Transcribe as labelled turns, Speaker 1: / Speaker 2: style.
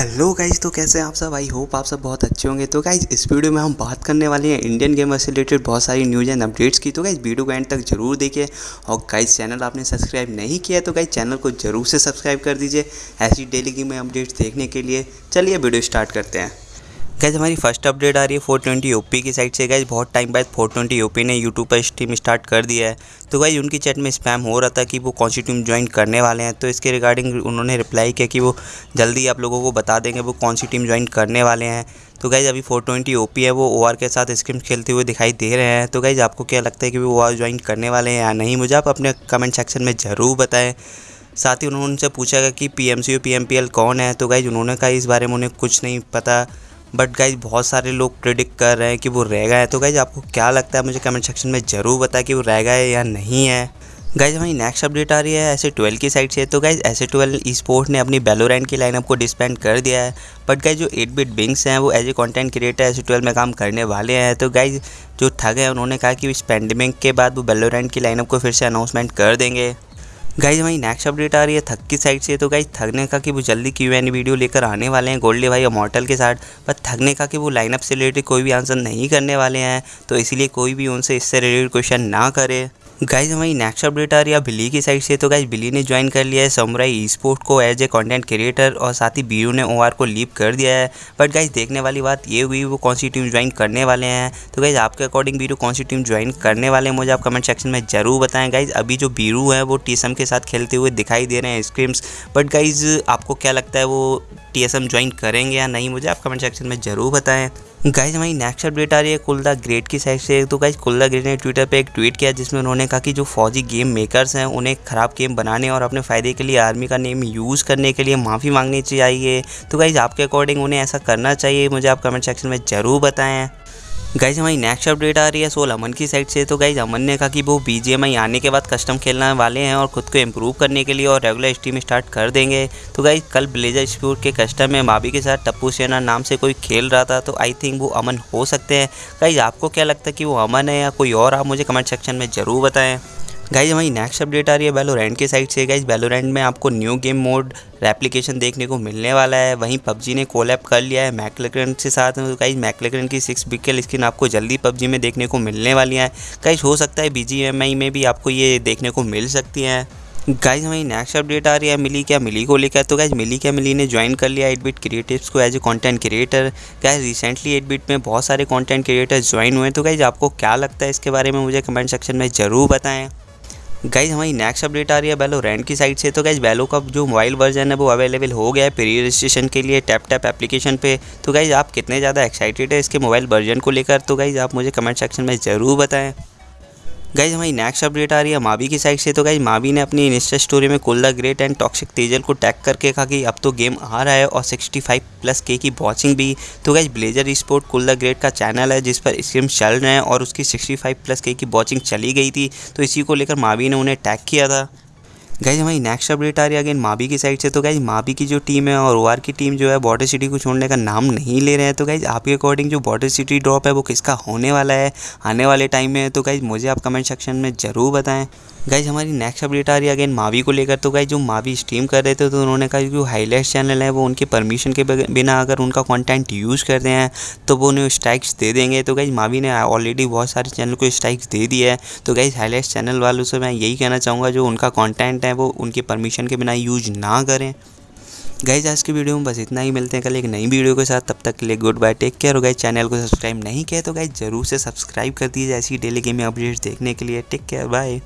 Speaker 1: Hello guys तो कैसे हैं आप सब? आई होप आप सब बहुत अच्छे होंगे। तो गाइज़ इस वीडियो में हम बात करने वाले हैं इंडियन गेमर से रिलेटेड बहुत सारी न्यूज़ एंड अपडेट्स की। तो गाइज़ वीडियो को एंड तक ज़रूर देखिए। और गाइज़ चैनल आपने सब्सक्राइब नहीं किया तो गाइज़ चैनल को ज़रूर से सब्सक्राइब कर दीजिए। ऐसी डेली गेम अपडेट्स देखने के लिए। चलिए वीडियो स्टार्ट करते हैं। गैज हमारी फ़र्स्ट अपडेट आ रही है फोर 420 यूपी की साइड से। गैज बहुत टाइम बाद फोर 420 यूपी ने यूट्यूब पर स्ट्रीम स्टार्ट कर दिया है। तो गैज उनकी चैट में स्पैम हो रहा था कि वो कौन सी टीम ज्वाइन करने वाले हैं। तो इसके रिगार्डिंग उन्होंने रिप्लाई किया कि वो जल्दी आप लोगों को बता देंगे वो कौन सी टीम ज्वाइन करने वाले हैं। तो गैज अभी फोर ट्वेंटी ओ है, वो OR के साथ स्क्रीम खेलते हुए दिखाई दे रहे हैं। तो गैज आपको क्या लगता है कि वो ओ ज्वाइन करने वाले हैं या नहीं? मुझे आप अपने कमेंट सेक्शन में ज़रूर बताएँ। साथ ही उन्होंने उनसे पूछा कि पी एम सी कौन है? तो गाइज़ उन्होंने कहा, इस बारे में उन्हें कुछ नहीं पता। बट गाइज़ बहुत सारे लोग प्रिडिक्ट कर रहे हैं कि वो रह गए तो गाइज़ आपको क्या लगता है? मुझे कमेंट सेक्शन में ज़रूर बताएँ कि वो रह गए या नहीं है। गाइज़ हमारी नेक्स्ट अपडेट आ रही है ऐसे ट्वेल्व की साइड से। तो गाइज़ ऐसे ट्वेल्व ई स्पोर्ट ने अपनी बेलोरैंड की लाइनअप को डिस्पेंड कर दिया है। बट गाइज़ जो एट बिट बिंग्स हैं, वो एज ए कंटेंट क्रिएटर ऐसे ट्वेल्व में काम करने वाले हैं। तो गाइज़ जो ठग है, उन्होंने कहा कि इस पेंडेमिक के बाद वो बेलोरैंड की लाइनअप को फिर से अनाउंसमेंट कर देंगे। गाइज़ हमारी नेक्स्ट अपडेट आ रही है थक की साइड से। तो गाइज़ थकने का कि वो जल्दी क्यू एन वीडियो लेकर आने वाले हैं गोल्डे भाई और मॉटल के साथ। पर थकने का कि वो लाइनअप से रिलेटेड कोई भी आंसर नहीं करने वाले हैं। तो इसलिए कोई भी उनसे इससे रिलेटेड क्वेश्चन ना करे। गाइज़ हमारी नेक्स्ट अपडेट आ रही है बिली की साइड से। तो गाइज़ बिली ने ज्वाइन कर लिया है समुराई स्पोर्ट को एज ए कंटेंट क्रिएटर और साथ ही बीरू ने ओआर को लीव कर दिया है। बट गाइज़ देखने वाली बात ये हुई, वो कौन सी टीम ज्वाइन करने वाले हैं? तो गाइज़ आपके अकॉर्डिंग बीरू कौन सी टीम ज्वाइन करने वाले हैं, मुझे आप कमेंट सेक्शन में ज़रूर बताएँ। गाइज़ अभी जो बीरू है, वो टीसम के साथ खेलते हुए दिखाई दे रहे हैं स्क्रीम्स बट गाइज़ आपको क्या लगता है, वो टी एस एम ज्वाइन करेंगे या नहीं, मुझे आप कमेंट सेक्शन में ज़रूर बताएँ। गाइज़ हमारी नेक्स्ट अपडेट आ रही है कुलदा ग्रेट की साइड से। तो गाइज़ कुलदा ग्रेट ने ट्विटर पे एक ट्वीट किया जिसमें उन्होंने कहा कि जो फौजी गेम मेकर्स हैं, उन्हें ख़राब गेम बनाने और अपने फ़ायदे के लिए आर्मी का नेम यूज़ करने के लिए माफ़ी मांगनी चाहिए। तो गाइज़ आपके अकॉर्डिंग उन्हें ऐसा करना चाहिए। मुझे आप कमेंट सेक्शन में ज़रूर बताएँ। गाइज़ हमारी नेक्स्ट अपडेट आ रही है सोल अमन की साइड से। तो गाइज़ अमन ने कहा कि वो BGMI आने के बाद कस्टम खेलने वाले हैं और खुद को इम्प्रूव करने के लिए और रेगुलर स्टीम स्टार्ट कर देंगे। तो गाइज़ कल ब्लेजर स्पोर्ट के कस्टम में माबी के साथ टप्पू सेना नाम से कोई खेल रहा था तो आई थिंक वो अमन हो सकते हैं। गाइज़ आपको क्या लगता है कि वो अमन है या कोई और? आप मुझे कमेंट सेक्शन में ज़रूर बताएँ। गाइज़ हमारी नेक्स्ट अपडेट आ रही है बैलोरेंट के साइड से। गाइज़ बैलोरेंट में आपको न्यू गेम मोड रेप्लीकेशन देखने को मिलने वाला है। वहीं पबजी ने कोलैप कर लिया है मैकलेक्रन के साथ। तो गाइज़ मैकलेक्रन की सिक्स बिकल स्किन आपको जल्दी पबजी में देखने को मिलने वाली है। गाइज़ हो सकता है BGMI में भी आपको ये देखने को मिल सकती हैं। गाइज़ हमारी नेक्स्ट अपडेट आ रही है मिली क्या? मिली को लेकर। तो गाइज़ मिली क्या? मिली ने ज्वाइन कर लिया एट बिट क्रिएटिव्स को as a content creator guys recently eight bit में बहुत सारे कंटेंट क्रिएटर्स ज्वाइन हुए हैं। तो गाइज़ आपको क्या लगता है इसके बारे में मुझे कमेंट सेक्शन में ज़रूर बताएँ। गाइज़ हमारी नेक्स्ट अपडेट आ रही है बैलो रेंट की साइड से। तो गाइज़ बैलो का जो मोबाइल वर्जन है, वो अवेलेबल हो गया है प्री रजिस्ट्रेशन के लिए टैप टैप एप्लीकेशन पे। तो गाइज़ आप कितने ज़्यादा एक्साइटेड है इसके मोबाइल वर्जन को लेकर? तो गाइज़ आप मुझे कमेंट सेक्शन में ज़रूर बताएँ। गाइज़ हमारी नेक्स्ट अपडेट आ रही है मावी की साइड से। तो गाइज़ मावी ने अपनी इंस्टा स्टोरी में कोल्ला ग्रेट एंड टॉक्सिक तेजल को टैग करके कहा कि अब तो गेम आ रहा है और 65 प्लस के की वॉचिंग भी। तो गाइज़ ब्लेजर स्पोर्ट कोल्ला ग्रेट का चैनल है, जिस पर स्क्रीम चल रहे हैं और उसकी 65 प्लस के की वॉचिंग चली गई थी। तो इसी को लेकर मावी ने उन्हें टैग किया था। गाइज़ हमारी नेक्स्ट अपडेट आ रही है अगेन माबी की साइड से। तो गाइज़ माबी की जो टीम है और OR की टीम जो है बॉर्डर सिटी को छोड़ने का नाम नहीं ले रहे हैं। तो गाइज़ आपके अकॉर्डिंग जो बॉर्डर सिटी ड्रॉप है, वो किसका होने वाला है, आने वाले टाइम में तो गाइज़ मुझे आप कमेंट सेक्शन में ज़रूर बताएँ। गाइज़ हमारी नेक्स्ट अपडेट आ रही है अगेन मावी को लेकर। तो गाइज़ जो मावी स्ट्रीम कर रहे थे तो उन्होंने कहा जो हाईलाइट चैनल है, वो उनके परमिशन के बिना अगर उनका कंटेंट यूज़ करते हैं तो वो उन्हें स्ट्राइक्स दे देंगे। तो गाइज़ मावी ने ऑलरेडी बहुत सारे चैनल को स्ट्राइक्स दे दिया है। तो गाइज़ हाईलाइट चैनल वालों से मैं यही कहना चाहूँगा, जो उनका कॉन्टेंट है, वो उनके परमिशन के बिना यूज़ ना करें। गाइज़ आज की वीडियो में बस इतना ही, मिलते हैं कल एक नई वीडियो के साथ। तब तक के लिए गुड बाय टेक केयर और गाइज़ चैनल को सब्सक्राइब नहीं किया तो गाइज़ ज़रूर से सब्सक्राइब कर दीजिए ऐसी डेली गेमिंग अपडेट्स देखने के लिए। Take care bye